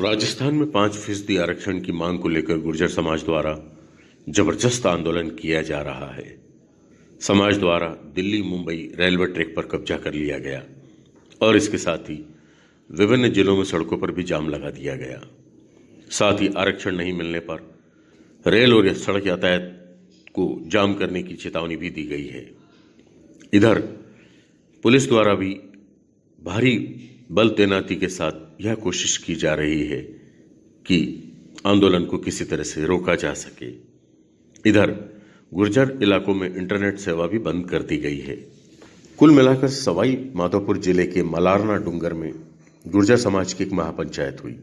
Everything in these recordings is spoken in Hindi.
राजस्थान में पाँच फ़ीसदी आरक्षण की मांग को लेकर गुर्जर समाज द्वारा ज़बरदस्त आंदोलन किया जा रहा है। समाज द्वारा दिल्ली, मुंबई रेलवे ट्रैक पर कब्जा कर लिया गया और इसके साथ ही विभिन्न जिलों में सड़कों पर भी जाम लगा दिया गया। साथ ही आरक्षण नहीं मिलने पर रेल और सड़क यातायात को जाम करने की चेतावनी भी दी गई है। इधर पुलिस द्वारा भी भारी बल तैनाती के साथ यह कोशिश की जा रही है कि आंदोलन को किसी तरह से रोका जा सके। इधर, गुर्जर इलाकों में इंटरनेट सेवा भी बंद कर दी गई है। कुल मिलाकर सवाई माधोपुर ज़िले के मलारना डूंगर में गुर्जर समाज की एक महापंचायत हुई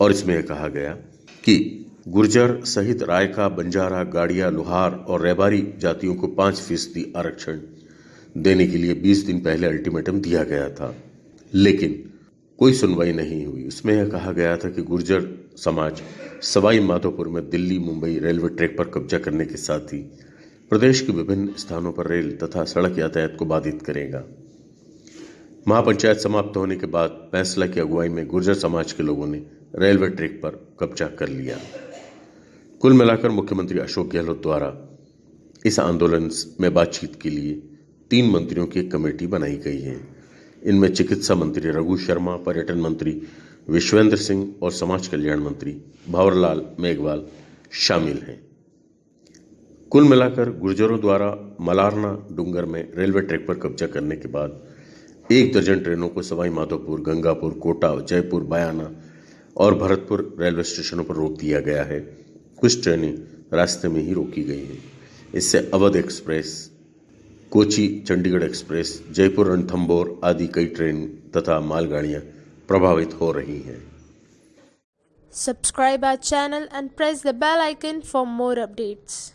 और इसमें यह कहा गया कि गुर्जर सहित रायका, बंजारा, गाड़िया, लोहार और रेबारी जातियों को पाँच फ़ीसदी आरक्षण देने के लिए 20 दिन पहले अल्टीमेटम दिया गया था। लेकिन कोई सुनवाई नहीं हुई। उसमें यह कहा गया था कि गुर्जर समाज सवाई माधोपुर में दिल्ली, मुंबई रेलवे ट्रैक पर कब्जा करने के साथ ही प्रदेश के विभिन्न स्थानों पर रेल तथा सड़क यातायात को बाधित करेगा। महापंचायत समाप्त होने के बाद फैसला की अगुवाई में गुर्जर समाज के लोगों ने रेलवे ट्रैक पर कब्जा कर लिया। कुल मिलाकर मुख्यमंत्री अशोक गहलोत द्वारा इस आंदोलन में बातचीत के लिए तीन मंत्रियों की एक कमेटी बनाई गई है। इनमें चिकित्सा मंत्री रघु शर्मा, पर्यटन मंत्री विश्वेंद्र सिंह और समाज कल्याण मंत्री भंवरलाल मेघवाल शामिल हैं। कुल मिलाकर गुर्जरों द्वारा मलारना डूंगर में रेलवे ट्रैक पर कब्जा करने के बाद एक दर्जन ट्रेनों को सवाई माधोपुर गंगापुर कोटा जयपुर, बयाना और भरतपुर रेलवे स्टेशनों पर रोक दिया गया है। कुछ ट्रेनें रास्ते में ही रोकी गई हैं। इससे अवध एक्सप्रेस कोची चंडीगढ़ एक्सप्रेस जयपुर रणथंबोर आदि कई ट्रेन तथा मालगाड़ियाँ प्रभावित हो रही हैं Subscribe our channel and press the bell icon for more updates.